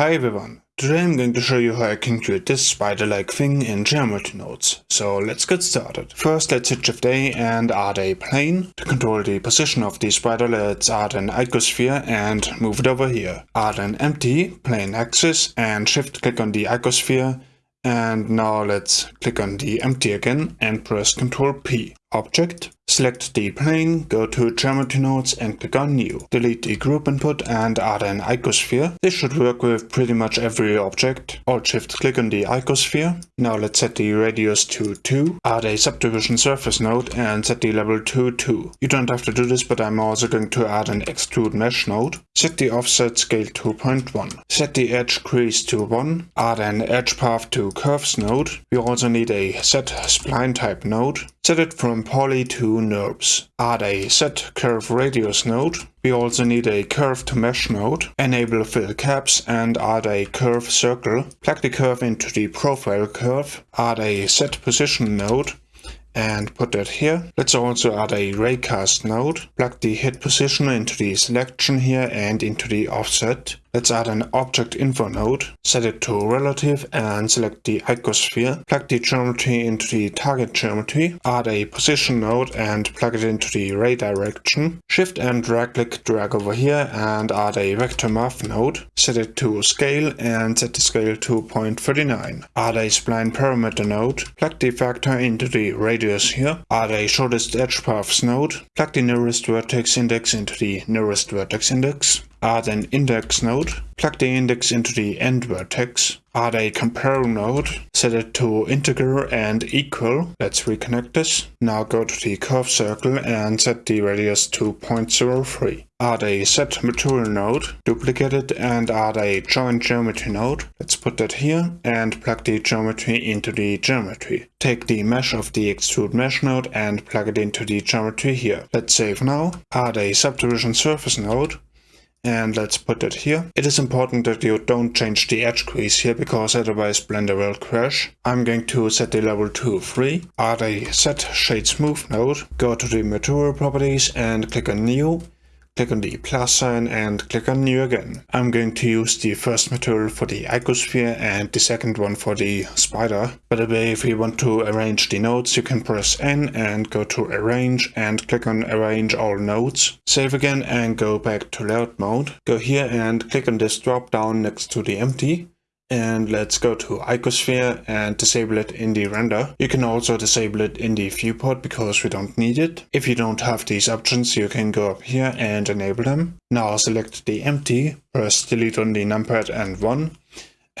Hi everyone, today I'm going to show you how I can create this spider-like thing in geometry nodes. So let's get started. First let's hit Shift A and add a plane. To control the position of the spider let's add an icosphere and move it over here. Add an empty plain axis and shift click on the icosphere and now let's click on the empty again and press Ctrl P. Object, select the plane, go to Geometry Nodes and click on New. Delete the group input and add an icosphere. This should work with pretty much every object. Alt Shift click on the icosphere. Now let's set the radius to 2. Add a subdivision surface node and set the level to 2. You don't have to do this but I'm also going to add an extrude mesh node. Set the offset scale to 0.1. Set the edge crease to 1. Add an edge path to curves node. We also need a set spline type node. Set it from poly to NURBS. Add a set curve radius node. We also need a curve to mesh node. Enable fill caps and add a curve circle. Plug the curve into the profile curve. Add a set position node and put that here. Let's also add a raycast node. Plug the hit position into the selection here and into the offset. Let's add an object info node, set it to relative and select the icosphere. Plug the geometry into the target geometry. Add a position node and plug it into the ray direction. Shift and drag click drag over here and add a vector math node. Set it to scale and set the scale to 0.39. Add a spline parameter node. Plug the factor into the radius here. Add a shortest edge paths node. Plug the nearest vertex index into the nearest vertex index add an index node, plug the index into the end vertex, add a compare node, set it to integer and equal. Let's reconnect this. Now go to the curve circle and set the radius to 0.03. Add a set material node, duplicate it and add a join geometry node. Let's put that here and plug the geometry into the geometry. Take the mesh of the extrude mesh node and plug it into the geometry here. Let's save now. Add a subdivision surface node and let's put it here. It is important that you don't change the edge crease here because otherwise Blender will crash. I'm going to set the level to 3, add a set shade smooth node, go to the material properties and click on new click on the plus sign and click on new again. I'm going to use the first material for the icosphere and the second one for the spider. By the way, if you want to arrange the nodes, you can press N and go to arrange and click on arrange all nodes. Save again and go back to layout mode. Go here and click on this drop down next to the empty and let's go to icosphere and disable it in the render. You can also disable it in the viewport because we don't need it. If you don't have these options, you can go up here and enable them. Now select the empty, press delete on the numpad and 1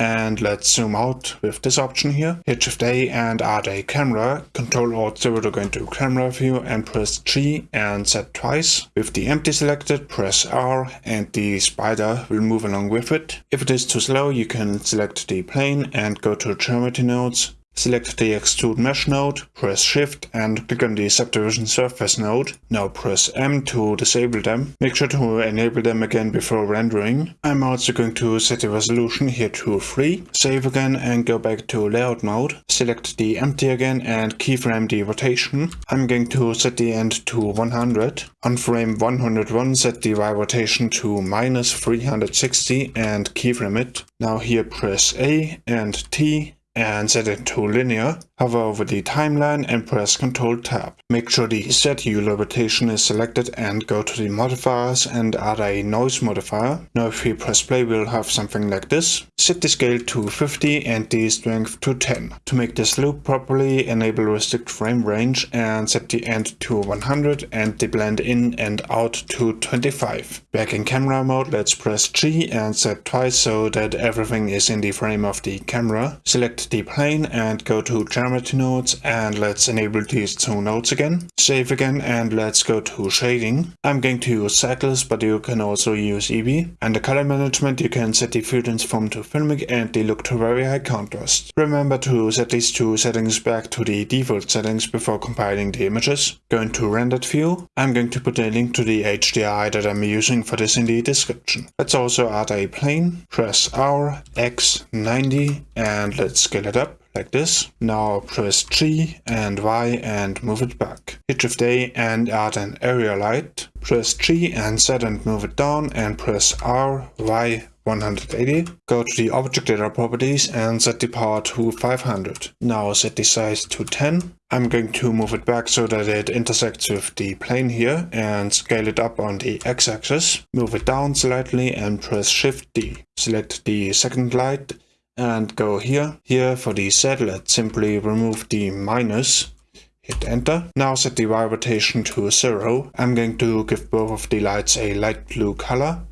and let's zoom out with this option here. Hit Shift A and add a camera. Control Alt 0 to go into camera view and press G and set twice. With the empty selected, press R and the spider will move along with it. If it is too slow, you can select the plane and go to geometry nodes Select the Extrude Mesh node, press Shift and click on the Subdivision Surface node. Now press M to disable them. Make sure to enable them again before rendering. I'm also going to set the resolution here to 3. Save again and go back to Layout mode. Select the empty again and keyframe the rotation. I'm going to set the end to 100. On frame 101 set the Y rotation to minus 360 and keyframe it. Now here press A and T and set it to linear, hover over the timeline and press Ctrl Tab. Make sure the Z Euler rotation is selected and go to the modifiers and add a noise modifier. Now if we press play we'll have something like this. Set the scale to 50 and the strength to 10. To make this loop properly enable restrict frame range and set the end to 100 and the blend in and out to 25. Back in camera mode let's press G and set twice so that everything is in the frame of the camera. Select the plane and go to geometry nodes and let's enable these two nodes again. Save again and let's go to shading. I'm going to use cycles but you can also use Eevee. And the color management you can set the filters from to filmic and the look to very high contrast. Remember to set these two settings back to the default settings before compiling the images. Go into rendered view. I'm going to put a link to the HDRI that I'm using for this in the description. Let's also add a plane. Press R, X, 90 and let's scale it up like this. Now press G and Y and move it back. Hit Shift A and add an area light. Press G and Z and move it down and press R, Y, 180. Go to the object data properties and set the power to 500. Now set the size to 10. I'm going to move it back so that it intersects with the plane here and scale it up on the x-axis. Move it down slightly and press Shift D. Select the second light and go here. Here for the let's simply remove the minus hit enter. Now set the Y rotation to 0. I'm going to give both of the lights a light blue color.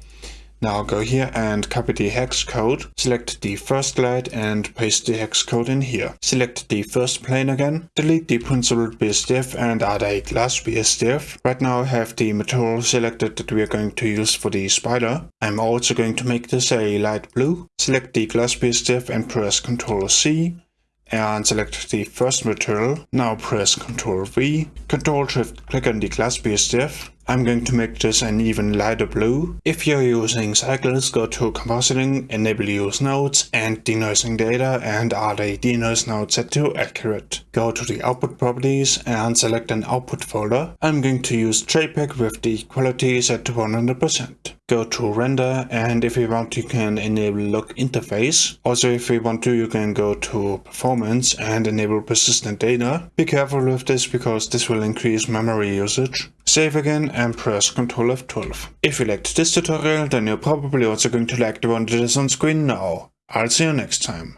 Now go here and copy the hex code. Select the first light and paste the hex code in here. Select the first plane again. Delete the principled BSDF and add a glass BSDF. Right now I have the material selected that we are going to use for the spider. I'm also going to make this a light blue. Select the glass BSDF and press Ctrl C and select the first material. Now press Ctrl V, Ctrl Shift click on the glass BSDF. I'm going to make this an even lighter blue. If you're using cycles, go to compositing, enable use nodes and denoising data and add a denoise node set to accurate. Go to the output properties and select an output folder. I'm going to use JPEG with the quality set to 100% go to render and if you want you can enable lock interface. Also if you want to you can go to performance and enable persistent data. Be careful with this because this will increase memory usage. Save again and press Ctrl F12. If you liked this tutorial then you're probably also going to like the one that is on screen now. I'll see you next time.